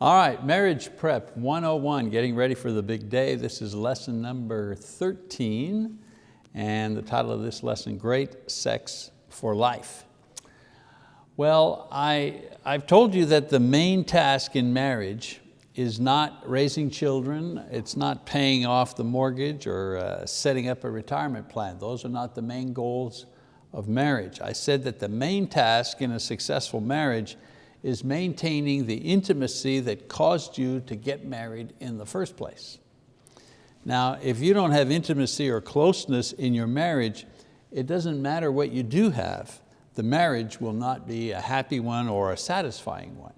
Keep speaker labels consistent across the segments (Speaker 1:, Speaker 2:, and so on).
Speaker 1: All right, Marriage Prep 101, getting ready for the big day. This is lesson number 13, and the title of this lesson, Great Sex for Life. Well, I, I've told you that the main task in marriage is not raising children, it's not paying off the mortgage or uh, setting up a retirement plan. Those are not the main goals of marriage. I said that the main task in a successful marriage is maintaining the intimacy that caused you to get married in the first place. Now, if you don't have intimacy or closeness in your marriage, it doesn't matter what you do have, the marriage will not be a happy one or a satisfying one.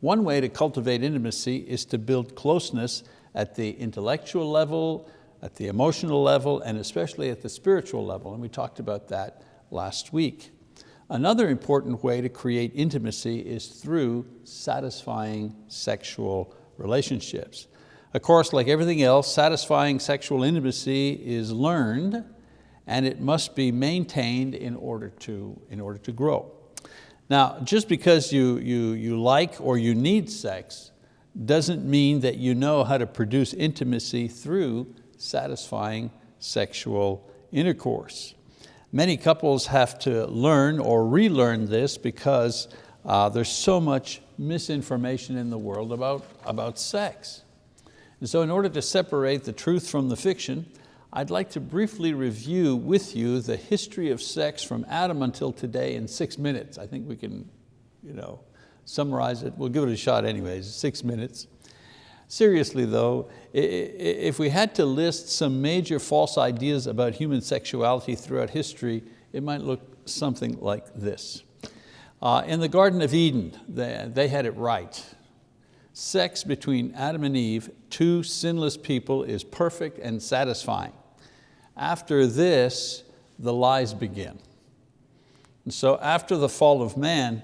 Speaker 1: One way to cultivate intimacy is to build closeness at the intellectual level, at the emotional level, and especially at the spiritual level, and we talked about that last week. Another important way to create intimacy is through satisfying sexual relationships. Of course, like everything else, satisfying sexual intimacy is learned and it must be maintained in order to, in order to grow. Now, just because you, you, you like or you need sex doesn't mean that you know how to produce intimacy through satisfying sexual intercourse. Many couples have to learn or relearn this because uh, there's so much misinformation in the world about, about sex. And so in order to separate the truth from the fiction, I'd like to briefly review with you the history of sex from Adam until today in six minutes. I think we can you know, summarize it. We'll give it a shot anyways, six minutes. Seriously though, if we had to list some major false ideas about human sexuality throughout history, it might look something like this. Uh, in the Garden of Eden, they, they had it right. Sex between Adam and Eve, two sinless people, is perfect and satisfying. After this, the lies begin. And so after the fall of man,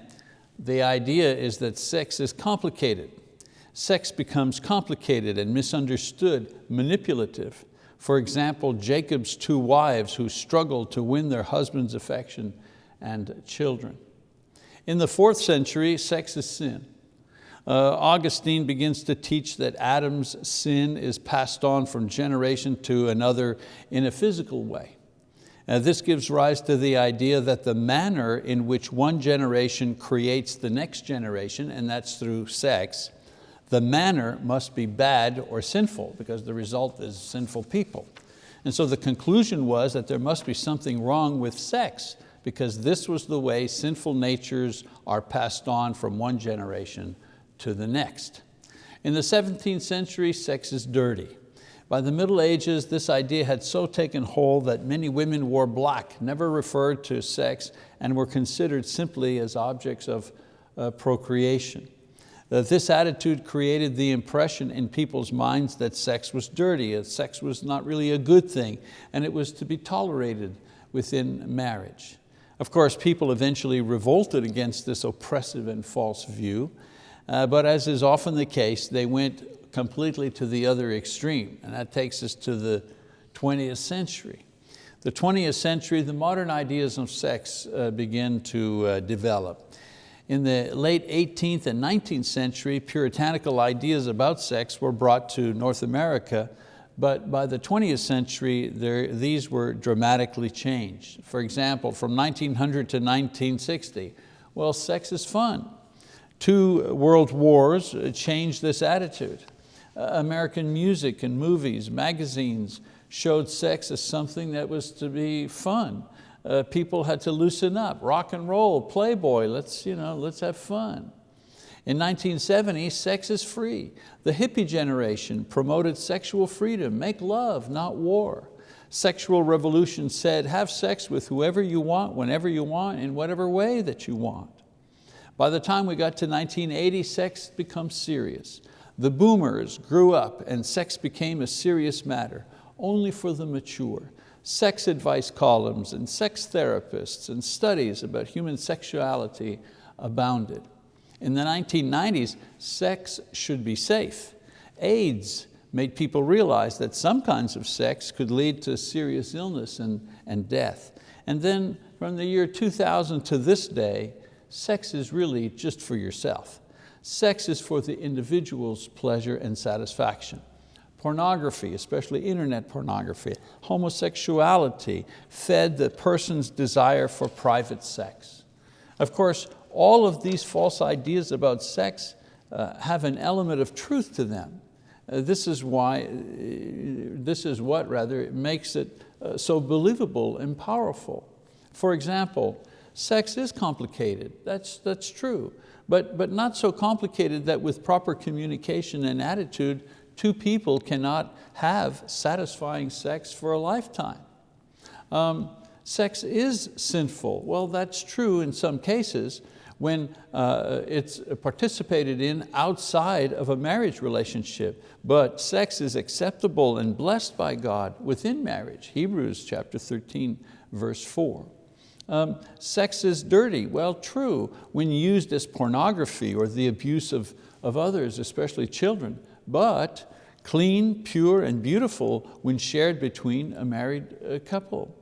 Speaker 1: the idea is that sex is complicated sex becomes complicated and misunderstood, manipulative. For example, Jacob's two wives who struggled to win their husband's affection and children. In the fourth century, sex is sin. Uh, Augustine begins to teach that Adam's sin is passed on from generation to another in a physical way. Now, this gives rise to the idea that the manner in which one generation creates the next generation, and that's through sex, the manner must be bad or sinful because the result is sinful people. And so the conclusion was that there must be something wrong with sex because this was the way sinful natures are passed on from one generation to the next. In the 17th century, sex is dirty. By the Middle Ages, this idea had so taken hold that many women wore black, never referred to sex, and were considered simply as objects of uh, procreation that this attitude created the impression in people's minds that sex was dirty, that sex was not really a good thing, and it was to be tolerated within marriage. Of course, people eventually revolted against this oppressive and false view, uh, but as is often the case, they went completely to the other extreme, and that takes us to the 20th century. The 20th century, the modern ideas of sex uh, begin to uh, develop. In the late 18th and 19th century, puritanical ideas about sex were brought to North America, but by the 20th century, there, these were dramatically changed. For example, from 1900 to 1960, well, sex is fun. Two world wars changed this attitude. Uh, American music and movies, magazines showed sex as something that was to be fun uh, people had to loosen up. Rock and roll, Playboy, let's, you know, let's have fun. In 1970, sex is free. The hippie generation promoted sexual freedom, make love, not war. Sexual revolution said, have sex with whoever you want, whenever you want, in whatever way that you want. By the time we got to 1980, sex becomes serious. The boomers grew up and sex became a serious matter, only for the mature sex advice columns and sex therapists and studies about human sexuality abounded. In the 1990s, sex should be safe. AIDS made people realize that some kinds of sex could lead to serious illness and, and death. And then from the year 2000 to this day, sex is really just for yourself. Sex is for the individual's pleasure and satisfaction. Pornography, especially internet pornography, homosexuality fed the person's desire for private sex. Of course, all of these false ideas about sex uh, have an element of truth to them. Uh, this is why, uh, this is what rather makes it uh, so believable and powerful. For example, sex is complicated, that's, that's true, but, but not so complicated that with proper communication and attitude, two people cannot have satisfying sex for a lifetime. Um, sex is sinful. Well, that's true in some cases when uh, it's participated in outside of a marriage relationship, but sex is acceptable and blessed by God within marriage. Hebrews chapter 13, verse four. Um, sex is dirty. Well, true, when used as pornography or the abuse of, of others, especially children, but clean, pure, and beautiful when shared between a married uh, couple.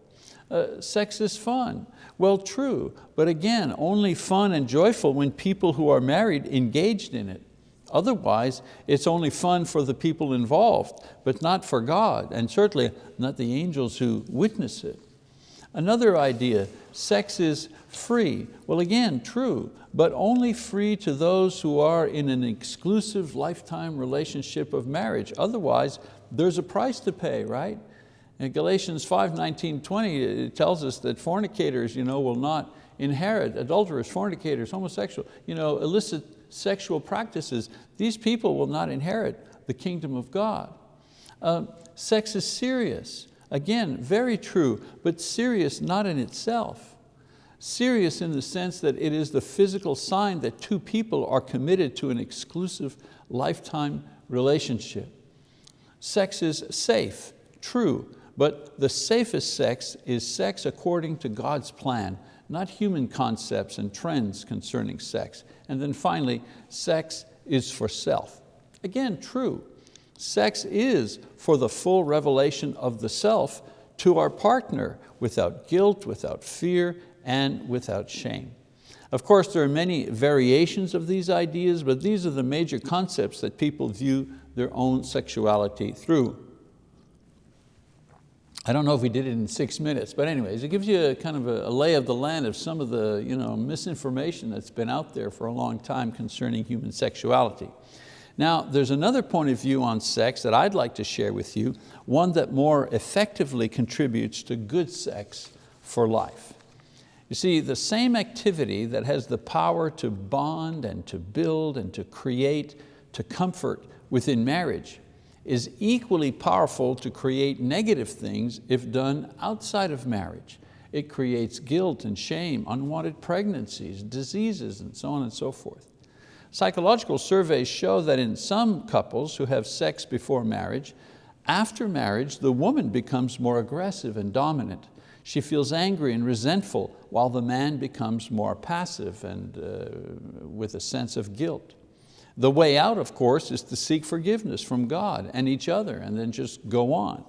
Speaker 1: Uh, sex is fun. Well, true, but again, only fun and joyful when people who are married engaged in it. Otherwise, it's only fun for the people involved, but not for God, and certainly not the angels who witness it. Another idea, sex is free. Well again, true, but only free to those who are in an exclusive lifetime relationship of marriage. Otherwise, there's a price to pay, right? In Galatians 5, 19, 20, it tells us that fornicators you know, will not inherit, adulterers, fornicators, homosexual, you know, illicit sexual practices, these people will not inherit the kingdom of God. Um, sex is serious. Again, very true, but serious not in itself. Serious in the sense that it is the physical sign that two people are committed to an exclusive lifetime relationship. Sex is safe, true, but the safest sex is sex according to God's plan, not human concepts and trends concerning sex. And then finally, sex is for self. Again, true, Sex is for the full revelation of the self to our partner without guilt, without fear, and without shame. Of course, there are many variations of these ideas, but these are the major concepts that people view their own sexuality through. I don't know if we did it in six minutes, but anyways, it gives you a kind of a, lay of the land of some of the you know, misinformation that's been out there for a long time concerning human sexuality. Now, there's another point of view on sex that I'd like to share with you, one that more effectively contributes to good sex for life. You see, the same activity that has the power to bond and to build and to create, to comfort within marriage is equally powerful to create negative things if done outside of marriage. It creates guilt and shame, unwanted pregnancies, diseases, and so on and so forth. Psychological surveys show that in some couples who have sex before marriage, after marriage, the woman becomes more aggressive and dominant. She feels angry and resentful while the man becomes more passive and uh, with a sense of guilt. The way out, of course, is to seek forgiveness from God and each other and then just go on.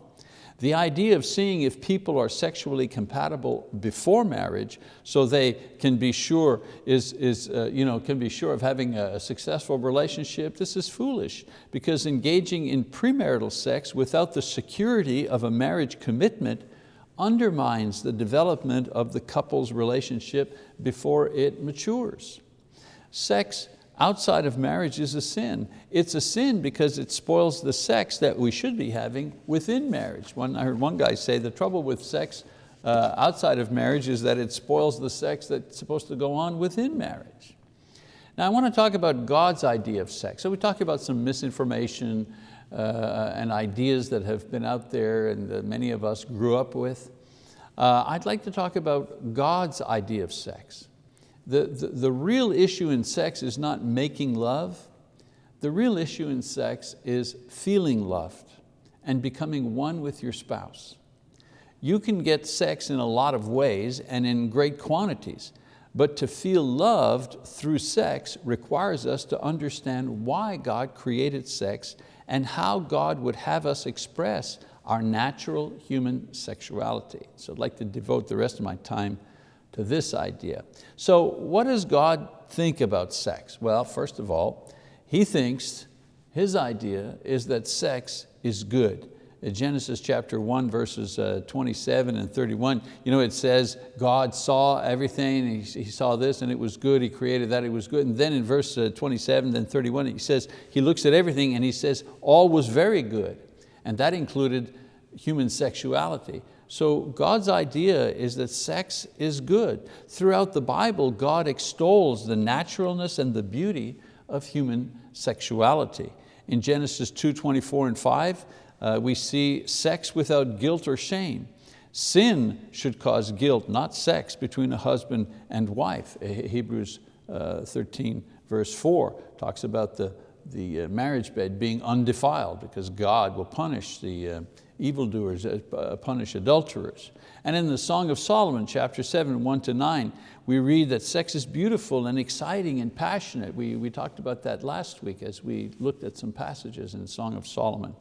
Speaker 1: The idea of seeing if people are sexually compatible before marriage so they can be sure, is, is, uh, you know, can be sure of having a successful relationship, this is foolish because engaging in premarital sex without the security of a marriage commitment undermines the development of the couple's relationship before it matures. Sex outside of marriage is a sin. It's a sin because it spoils the sex that we should be having within marriage. One, I heard one guy say the trouble with sex uh, outside of marriage is that it spoils the sex that's supposed to go on within marriage. Now I want to talk about God's idea of sex. So we talk about some misinformation and ideas that have been out there and that many of us grew up with. Uh, I'd like to talk about God's idea of sex. The, the, the real issue in sex is not making love. The real issue in sex is feeling loved and becoming one with your spouse. You can get sex in a lot of ways and in great quantities, but to feel loved through sex requires us to understand why God created sex and how God would have us express our natural human sexuality. So I'd like to devote the rest of my time to this idea. So what does God think about sex? Well, first of all, He thinks, his idea is that sex is good. Genesis chapter 1 verses uh, 27 and 31, you know, it says God saw everything, he, saw this and it was good, He created that, it was good. And then in verse uh, 27 and 31, he says, He looks at everything and He says, all was very good. And that included human sexuality. So God's idea is that sex is good. Throughout the Bible, God extols the naturalness and the beauty of human sexuality. In Genesis 2, 24 and 5, uh, we see sex without guilt or shame. Sin should cause guilt, not sex, between a husband and wife. Hebrews uh, 13 verse 4 talks about the, the uh, marriage bed being undefiled because God will punish the uh, evildoers, uh, punish adulterers. And in the Song of Solomon, chapter 7, 1 to 9, we read that sex is beautiful and exciting and passionate. We, we talked about that last week as we looked at some passages in Song of Solomon.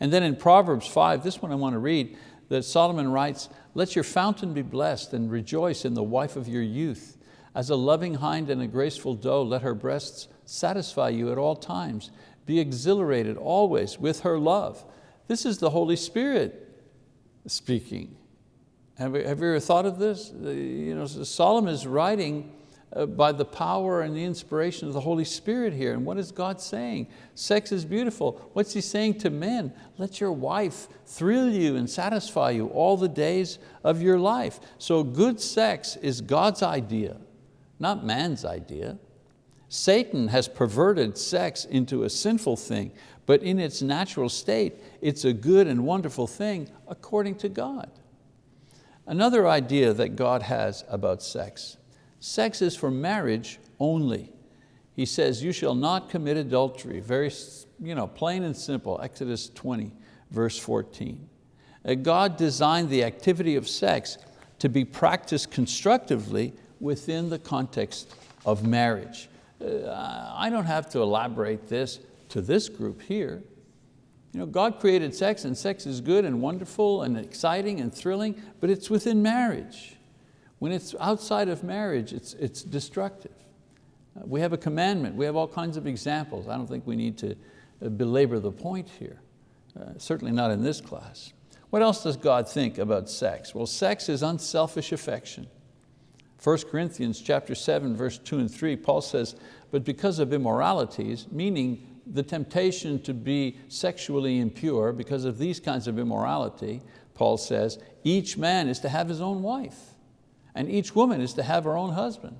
Speaker 1: And then in Proverbs 5, this one I want to read, that Solomon writes, let your fountain be blessed and rejoice in the wife of your youth. As a loving hind and a graceful doe, let her breasts satisfy you at all times. Be exhilarated always with her love. This is the Holy Spirit speaking. Have you, ever thought of this? You know, Solomon is writing Uh, by the power and the inspiration of the Holy Spirit here. And what is God saying? Sex is beautiful. What's He saying to men? Let your wife thrill you and satisfy you all the days of your life. So good sex is God's idea, not man's idea. Satan has perverted sex into a sinful thing, but in its natural state, it's a good and wonderful thing according to God. Another idea that God has about sex Sex is for marriage only. He says, you shall not commit adultery. Very you know, plain and simple, Exodus 20, verse 14. Uh, God designed the activity of sex to be practiced constructively within the context of marriage. Uh, I don't have to elaborate this to this group here. You know, God created sex and sex is good and wonderful and exciting and thrilling, but it's within marriage. When it's outside of marriage, it's, it's destructive. Uh, we have a commandment, we have all kinds of examples. I don't think we need to uh, belabor the point here, uh, certainly not in this class. What else does God think about sex? Well, sex is unselfish affection. 1 Corinthians chapter 7, verse 2 and 3, Paul says, but because of immoralities, meaning the temptation to be sexually impure, because of these kinds of immorality, Paul says, each man is to have his own wife and each woman is to have her own husband.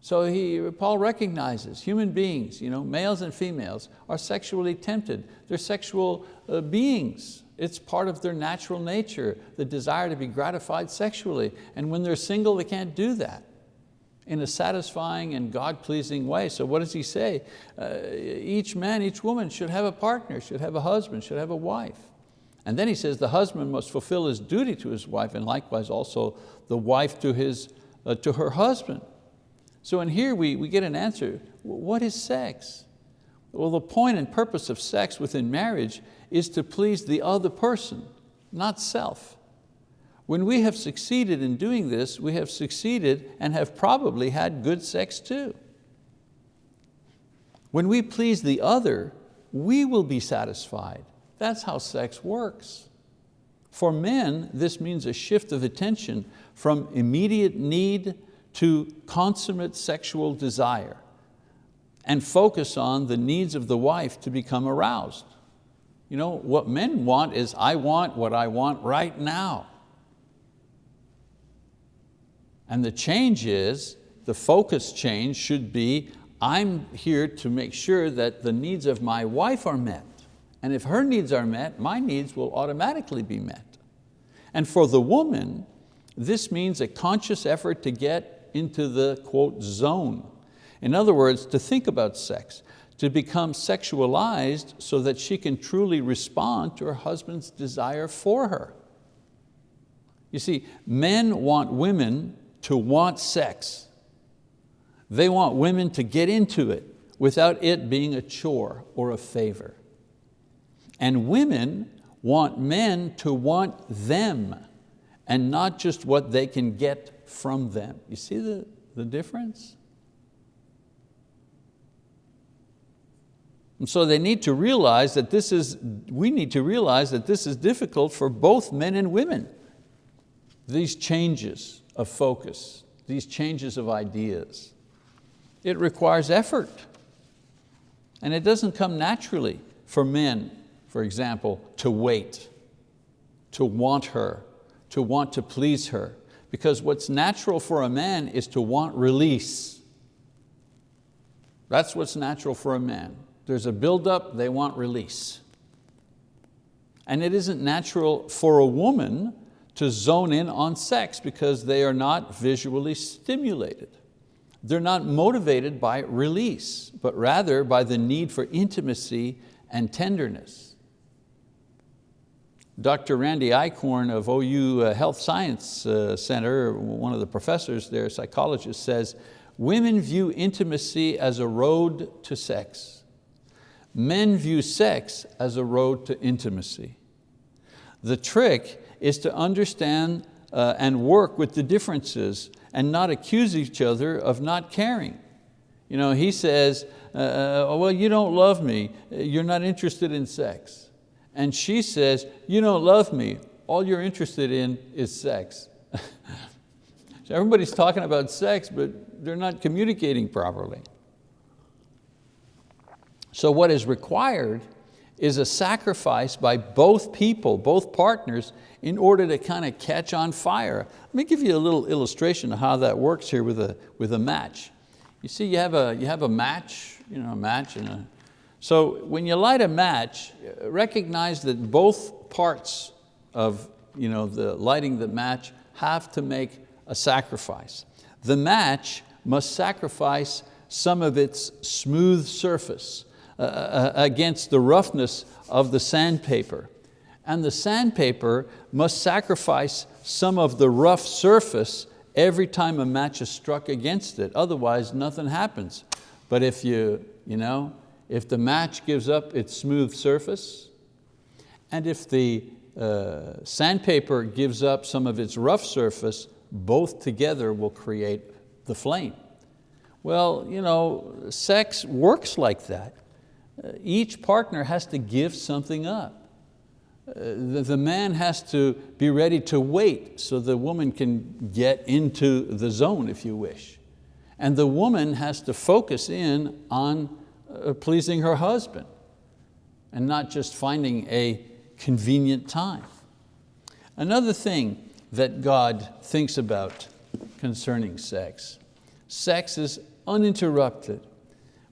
Speaker 1: So he, Paul recognizes human beings, you know, males and females, are sexually tempted. They're sexual uh, beings. It's part of their natural nature, the desire to be gratified sexually. And when they're single, they can't do that in a satisfying and God-pleasing way. So what does he say? Uh, each man, each woman should have a partner, should have a husband, should have a wife. And then he says the husband must fulfill his duty to his wife and likewise also the wife to, his, uh, to her husband. So in here we, we get an answer. What is sex? Well, the point and purpose of sex within marriage is to please the other person, not self. When we have succeeded in doing this, we have succeeded and have probably had good sex too. When we please the other, we will be satisfied that's how sex works. For men, this means a shift of attention from immediate need to consummate sexual desire and focus on the needs of the wife to become aroused. You know, what men want is, I want what I want right now. And the change is, the focus change should be, I'm here to make sure that the needs of my wife are met. And if her needs are met, my needs will automatically be met. And for the woman, this means a conscious effort to get into the, quote, zone. In other words, to think about sex, to become sexualized so that she can truly respond to her husband's desire for her. You see, men want women to want sex. They want women to get into it without it being a chore or a favor. And women want men to want them and not just what they can get from them. You see the, the difference? And so they need to realize that this is, we need to realize that this is difficult for both men and women. These changes of focus, these changes of ideas. It requires effort. And it doesn't come naturally for men, for example, to wait, to want her, to want to please her. Because what's natural for a man is to want release. That's what's natural for a man. There's a buildup, they want release. And it isn't natural for a woman to zone in on sex because they are not visually stimulated. They're not motivated by release, but rather by the need for intimacy and tenderness. Dr. Randy Eichhorn of OU uh, Health Science uh, Center, one of the professors there, psychologist, says, women view intimacy as a road to sex. Men view sex as a road to intimacy. The trick is to understand uh, and work with the differences and not accuse each other of not caring. You know, he says, uh, well, you don't love me, you're not interested in sex. And she says, you don't love me, all you're interested in is sex. so everybody's talking about sex, but they're not communicating properly. So what is required is a sacrifice by both people, both partners, in order to kind of catch on fire. Let me give you a little illustration of how that works here with a, with a match. You see, you have a, you have a match, you know, a match and a, so when you light a match, recognize that both parts of you know, the lighting the match have to make a sacrifice. The match must sacrifice some of its smooth surface uh, uh against the roughness of the sandpaper and the sandpaper must sacrifice some of the rough surface every time a match is struck against it, otherwise nothing happens. But if, you, you know, if the match gives up its smooth surface, and if the uh, sandpaper gives up some of its rough surface, both together will create the flame. Well, you know, sex works like that. Uh, each partner has to give something up the, the man has to be ready to wait so the woman can get into the zone, if you wish. And the woman has to focus in on uh, Uh, pleasing her husband and not just finding a convenient time. Another thing that God thinks about concerning sex, sex is uninterrupted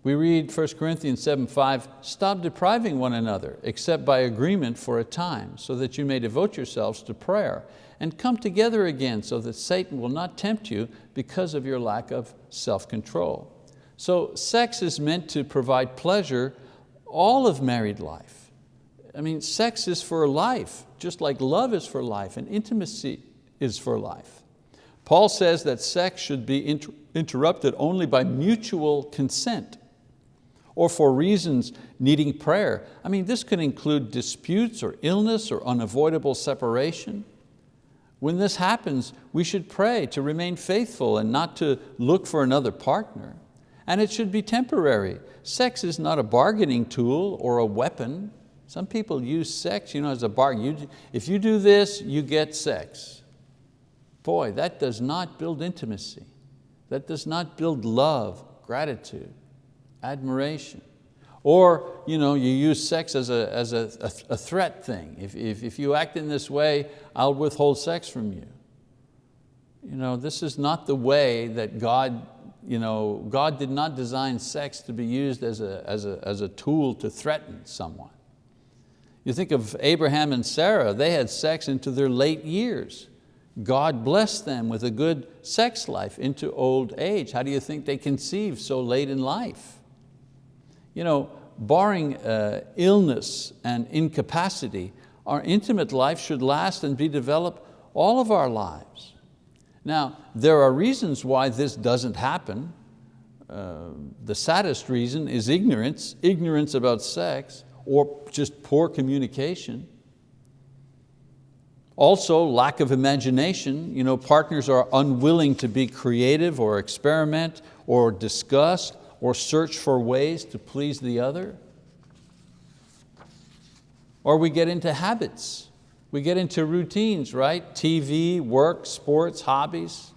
Speaker 1: we read 1 Corinthians 7, 5, stop depriving one another except by agreement for a time so that you may devote yourselves to prayer and come together again so that Satan will not tempt you because of your lack of self-control. So sex is meant to provide pleasure all of married life. I mean, sex is for life, just like love is for life and intimacy is for life. Paul says that sex should be inter interrupted only by mutual consent or for reasons needing prayer. I mean, this could include disputes or illness or unavoidable separation. When this happens, we should pray to remain faithful and not to look for another partner. And it should be temporary. Sex is not a bargaining tool or a weapon. Some people use sex you know, as a bargain. if you do this, you get sex. Boy, that does not build intimacy. That does not build love, gratitude admiration. Or you, know, you use sex as a, as a, a, a threat thing. If, if, if you act in this way, I'll withhold sex from you. You know, this is not the way that God, you know, God did not design sex to be used as a, as, a, as a tool to threaten someone. You think of Abraham and Sarah, they had sex into their late years. God blessed them with a good sex life into old age. How do you think they conceived so late in life? You know, barring uh, illness and incapacity, our intimate life should last and be developed all of our lives. Now, there are reasons why this doesn't happen. Uh, the saddest reason is ignorance, ignorance about sex, or just poor communication. Also, lack of imagination. You know, partners are unwilling to be creative or experiment or discuss or search for ways to please the other. Or we get into habits. We get into routines, right? TV, work, sports, hobbies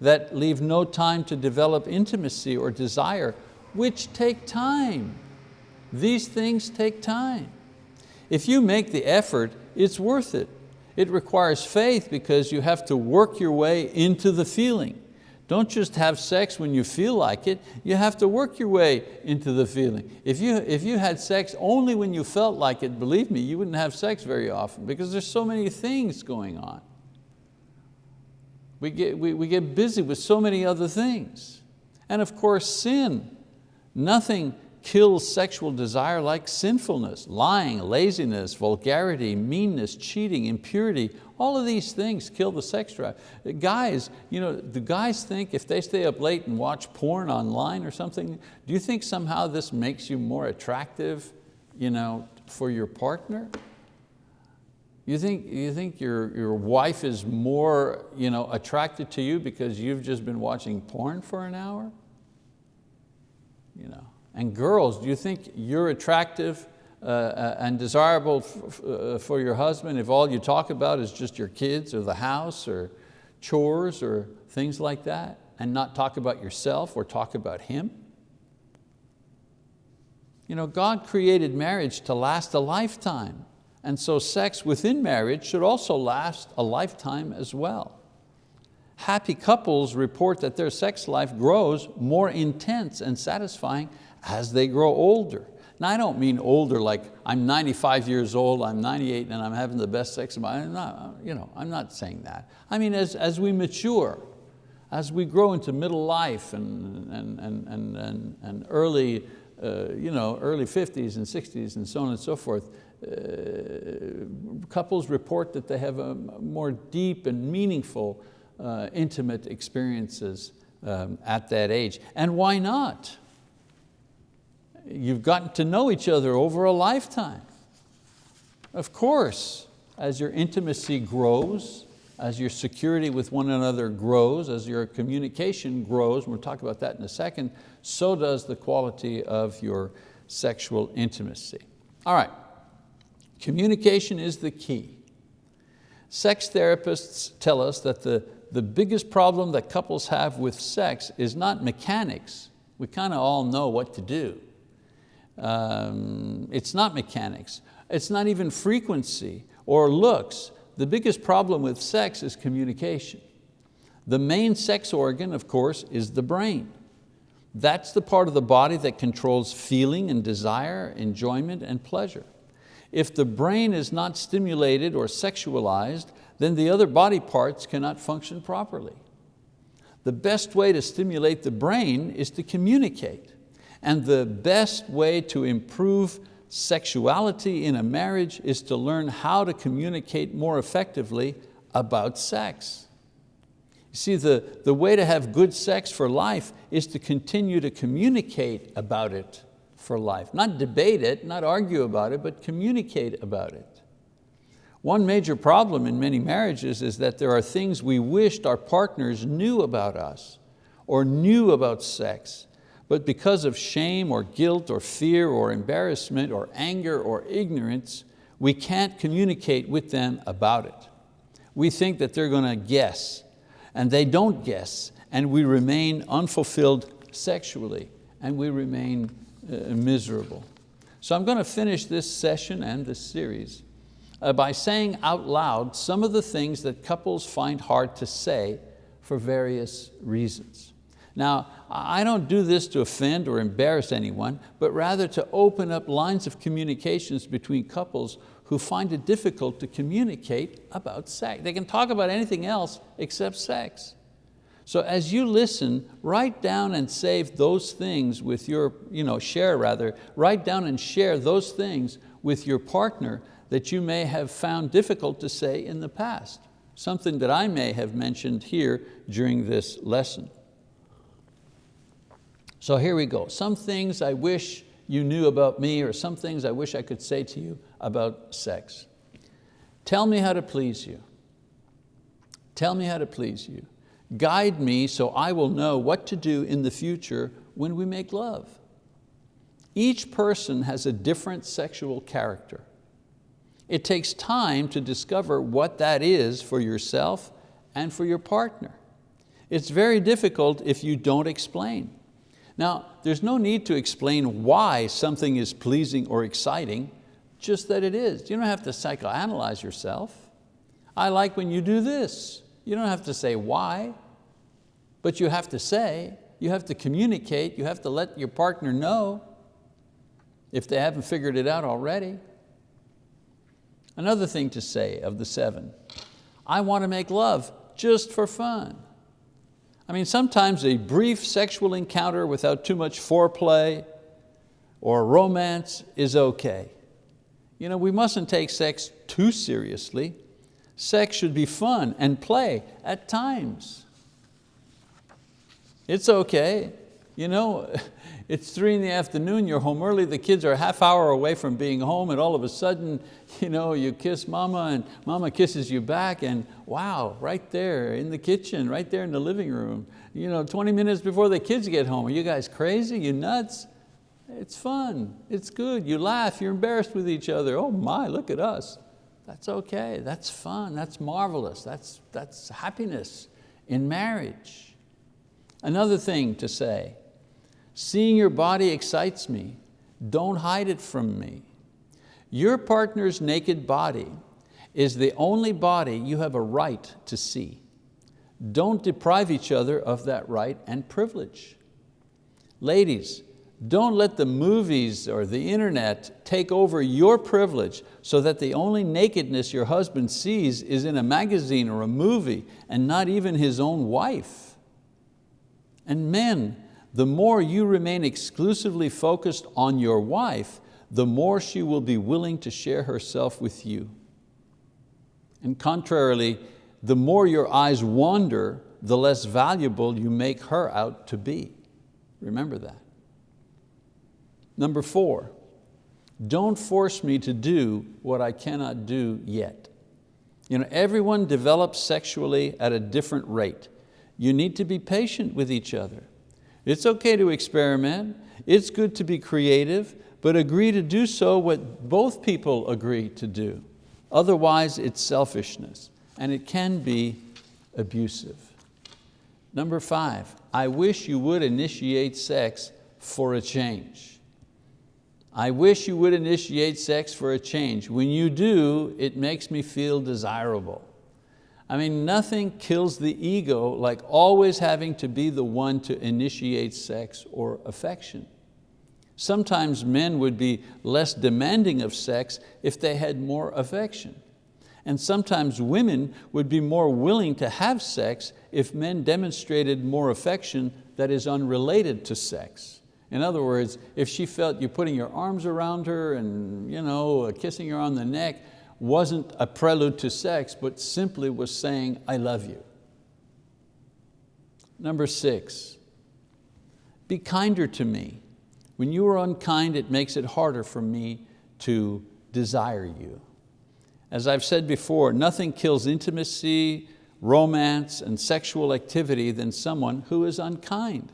Speaker 1: that leave no time to develop intimacy or desire, which take time. These things take time. If you make the effort, it's worth it. It requires faith because you have to work your way into the feeling. Don't just have sex when you feel like it, you have to work your way into the feeling. If you, if you had sex only when you felt like it, believe me, you wouldn't have sex very often because there's so many things going on. We get, we, we get busy with so many other things. And of course, sin. Nothing kills sexual desire like sinfulness, lying, laziness, vulgarity, meanness, cheating, impurity, all of these things kill the sex drive. Guys, you know, do guys think if they stay up late and watch porn online or something, do you think somehow this makes you more attractive you know, for your partner? You think, you think your, your wife is more you know, attracted to you because you've just been watching porn for an hour? You know. And girls, do you think you're attractive uh, uh, and desirable uh, for your husband if all you talk about is just your kids or the house or chores or things like that and not talk about yourself or talk about him? You know, God created marriage to last a lifetime and so sex within marriage should also last a lifetime as well. Happy couples report that their sex life grows more intense and satisfying as they grow older. Now I don't mean older like I'm 95 years old, I'm 98 and I'm having the best sex of my, I'm not, you know, I'm not saying that. I mean as, as we mature, as we grow into middle life and, and, and, and, and, and early, uh, you know, early 50s and 60s and so on and so forth, uh, couples report that they have a more deep and meaningful uh, intimate experiences um, at that age. And why not? You've gotten to know each other over a lifetime. Of course, as your intimacy grows, as your security with one another grows, as your communication grows, we'll talk about that in a second, so does the quality of your sexual intimacy. All right, communication is the key. Sex therapists tell us that the, the biggest problem that couples have with sex is not mechanics. We kind of all know what to do. Um, it's not mechanics. It's not even frequency or looks. The biggest problem with sex is communication. The main sex organ, of course, is the brain. That's the part of the body that controls feeling and desire, enjoyment and pleasure. If the brain is not stimulated or sexualized, then the other body parts cannot function properly. The best way to stimulate the brain is to communicate. And the best way to improve sexuality in a marriage is to learn how to communicate more effectively about sex. You see, the, the way to have good sex for life is to continue to communicate about it for life. Not debate it, not argue about it, but communicate about it. One major problem in many marriages is that there are things we wished our partners knew about us or knew about sex but because of shame or guilt or fear or embarrassment or anger or ignorance, we can't communicate with them about it. We think that they're going to guess, and they don't guess, and we remain unfulfilled sexually, and we remain uh, miserable. So I'm going to finish this session and this series uh, by saying out loud some of the things that couples find hard to say for various reasons. Now, I don't do this to offend or embarrass anyone, but rather to open up lines of communications between couples who find it difficult to communicate about sex. They can talk about anything else except sex. So as you listen, write down and save those things with your, you know, share rather, write down and share those things with your partner that you may have found difficult to say in the past. Something that I may have mentioned here during this lesson. So here we go. Some things I wish you knew about me or some things I wish I could say to you about sex. Tell me how to please you. Tell me how to please you. Guide me so I will know what to do in the future when we make love. Each person has a different sexual character. It takes time to discover what that is for yourself and for your partner. It's very difficult if you don't explain. Now, there's no need to explain why something is pleasing or exciting, just that it is. You don't have to psychoanalyze yourself. I like when you do this. You don't have to say why, but you have to say, you have to communicate, you have to let your partner know if they haven't figured it out already. Another thing to say of the seven, I want to make love just for fun. I mean, sometimes a brief sexual encounter without too much foreplay or romance is okay. You know, we mustn't take sex too seriously. Sex should be fun and play at times. It's okay. You know, it's three in the afternoon, you're home early, the kids are a half hour away from being home and all of a sudden, you know, you kiss mama and mama kisses you back and wow, right there in the kitchen, right there in the living room, you know, 20 minutes before the kids get home. Are you guys crazy? You nuts? It's fun, it's good. You laugh, you're embarrassed with each other. Oh my, look at us. That's okay, that's fun, that's marvelous, that's, that's happiness in marriage. Another thing to say, seeing your body excites me. Don't hide it from me. Your partner's naked body is the only body you have a right to see. Don't deprive each other of that right and privilege. Ladies, don't let the movies or the internet take over your privilege so that the only nakedness your husband sees is in a magazine or a movie and not even his own wife. And men, the more you remain exclusively focused on your wife, the more she will be willing to share herself with you. And contrarily, the more your eyes wander, the less valuable you make her out to be. Remember that. Number four, don't force me to do what I cannot do yet. You know, everyone develops sexually at a different rate. You need to be patient with each other. It's okay to experiment, it's good to be creative, but agree to do so what both people agree to do. Otherwise, it's selfishness, and it can be abusive. Number five, I wish you would initiate sex for a change. I wish you would initiate sex for a change. When you do, it makes me feel desirable. I mean, nothing kills the ego like always having to be the one to initiate sex or affection. Sometimes men would be less demanding of sex if they had more affection. And sometimes women would be more willing to have sex if men demonstrated more affection that is unrelated to sex. In other words, if she felt you putting your arms around her and you know, kissing her on the neck wasn't a prelude to sex, but simply was saying, I love you. Number six, be kinder to me. When you are unkind, it makes it harder for me to desire you. As I've said before, nothing kills intimacy, romance, and sexual activity than someone who is unkind.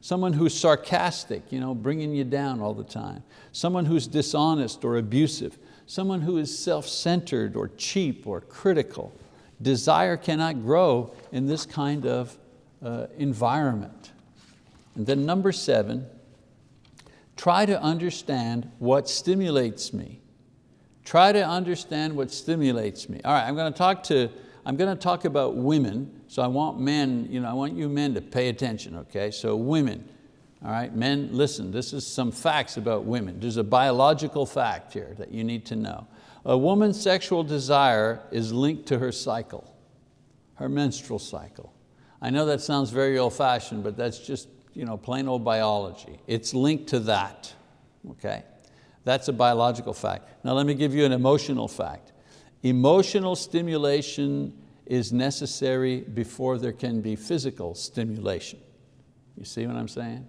Speaker 1: Someone who's sarcastic, you know, bringing you down all the time. Someone who's dishonest or abusive. Someone who is self-centered or cheap or critical. Desire cannot grow in this kind of uh, environment. And then number seven, try to understand what stimulates me. Try to understand what stimulates me. All right, I'm going to talk to I'm going to talk about women, so I want men, you know, I want you men to pay attention, okay? So women, all right, men, listen, this is some facts about women. There's a biological fact here that you need to know. A woman's sexual desire is linked to her cycle, her menstrual cycle. I know that sounds very old fashioned, but that's just you know, plain old biology. It's linked to that, okay? That's a biological fact. Now let me give you an emotional fact. Emotional stimulation is necessary before there can be physical stimulation. You see what I'm saying?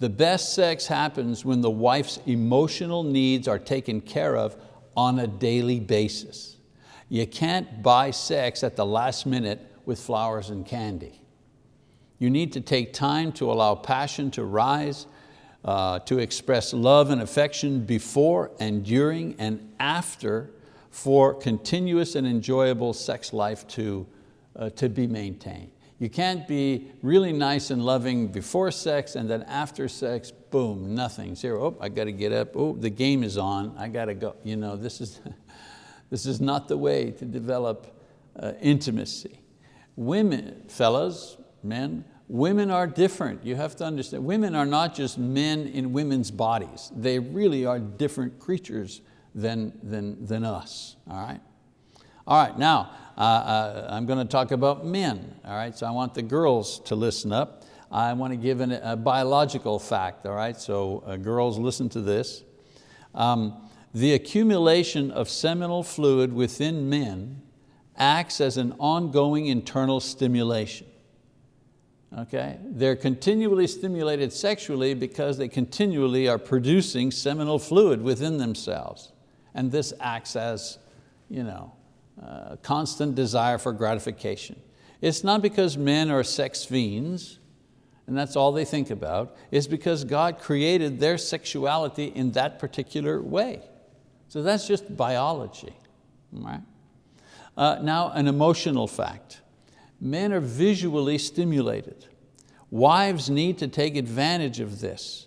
Speaker 1: The best sex happens when the wife's emotional needs are taken care of on a daily basis. You can't buy sex at the last minute with flowers and candy. You need to take time to allow passion to rise, uh, to express love and affection before and during and after for continuous and enjoyable sex life to, uh, to be maintained. You can't be really nice and loving before sex and then after sex, boom, nothing, zero. Oh, I got to get up, oh, the game is on, I got to go. You know, this, is, this is not the way to develop uh, intimacy. Women, fellas, men, women are different. You have to understand, women are not just men in women's bodies. They really are different creatures than, than, than us, all right? All right, now, uh, uh, I'm going to talk about men, all right? So I want the girls to listen up. I want to give an, a biological fact, all right? So uh, girls, listen to this. Um, the accumulation of seminal fluid within men acts as an ongoing internal stimulation. Okay? They're continually stimulated sexually because they continually are producing seminal fluid within themselves. And this acts as you know, constant desire for gratification. It's not because men are sex fiends, and that's all they think about. It's because God created their sexuality in that particular way. So that's just biology, right? Uh, now, an emotional fact. Men are visually stimulated. Wives need to take advantage of this.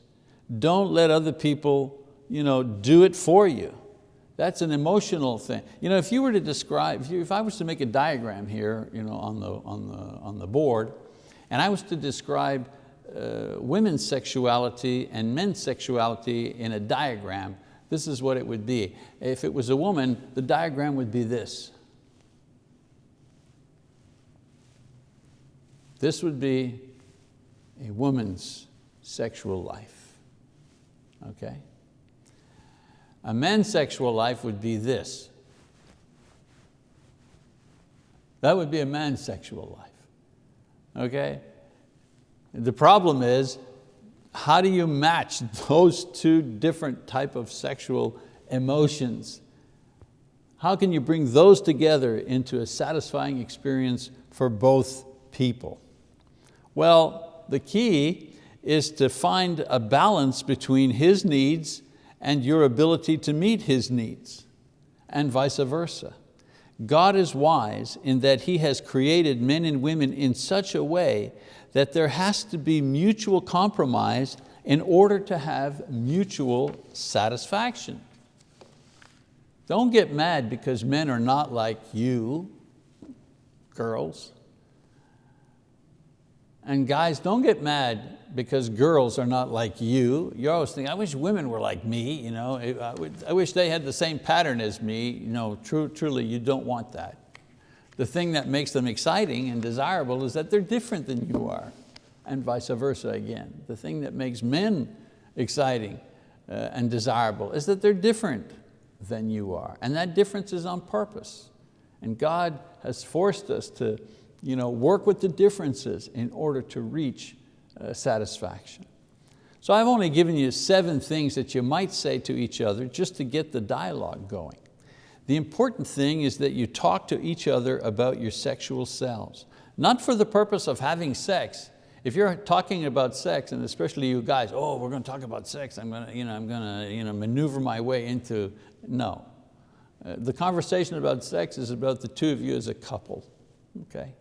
Speaker 1: Don't let other people you know, do it for you. That's an emotional thing. You know, if you were to describe, if, you, if I was to make a diagram here you know, on, the, on, the, on the board, and I was to describe uh, women's sexuality and men's sexuality in a diagram, this is what it would be. If it was a woman, the diagram would be this. This would be a woman's sexual life, okay? A man's sexual life would be this. That would be a man's sexual life, okay? The problem is, how do you match those two different type of sexual emotions? How can you bring those together into a satisfying experience for both people? Well, the key is to find a balance between his needs and your ability to meet his needs, and vice versa. God is wise in that He has created men and women in such a way that there has to be mutual compromise in order to have mutual satisfaction. Don't get mad because men are not like you, girls. And guys, don't get mad because girls are not like you. You're always thinking, I wish women were like me. You know? I wish they had the same pattern as me. You know, true, truly, you don't want that. The thing that makes them exciting and desirable is that they're different than you are, and vice versa again. The thing that makes men exciting uh, and desirable is that they're different than you are, and that difference is on purpose. And God has forced us to you know, work with the differences in order to reach uh, satisfaction. So I've only given you seven things that you might say to each other just to get the dialogue going. The important thing is that you talk to each other about your sexual selves, not for the purpose of having sex. If you're talking about sex, and especially you guys, oh, we're going to talk about sex, I'm going to, you know, I'm going to you know, maneuver my way into, no. Uh, the conversation about sex is about the two of you as a couple, okay?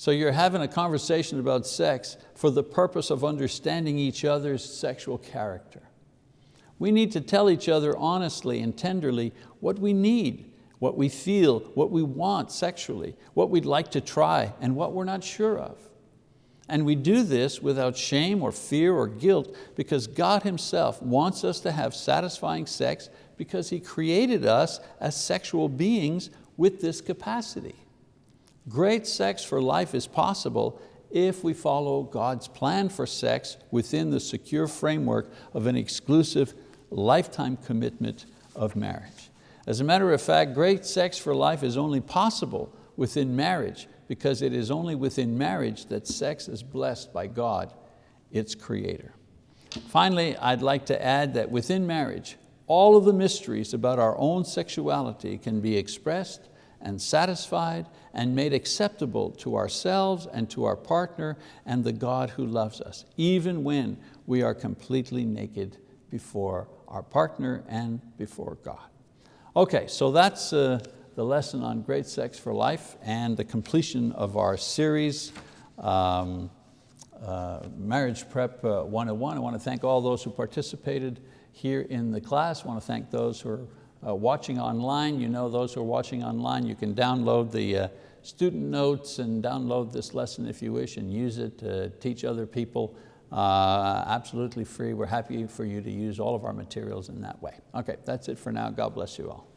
Speaker 1: So you're having a conversation about sex for the purpose of understanding each other's sexual character. We need to tell each other honestly and tenderly what we need, what we feel, what we want sexually, what we'd like to try, and what we're not sure of. And we do this without shame or fear or guilt because God Himself wants us to have satisfying sex because He created us as sexual beings with this capacity. Great sex for life is possible if we follow God's plan for sex within the secure framework of an exclusive lifetime commitment of marriage. As a matter of fact, great sex for life is only possible within marriage because it is only within marriage that sex is blessed by God, its creator. Finally, I'd like to add that within marriage, all of the mysteries about our own sexuality can be expressed and satisfied and made acceptable to ourselves and to our partner and the God who loves us, even when we are completely naked before our partner and before God. Okay, so that's uh, the lesson on great sex for life and the completion of our series, um, uh, Marriage Prep uh, 101. I want to thank all those who participated here in the class. I want to thank those who are uh, watching online. You know those who are watching online, you can download the uh, student notes and download this lesson if you wish and use it to teach other people. Uh, absolutely free. We're happy for you to use all of our materials in that way. Okay, that's it for now. God bless you all.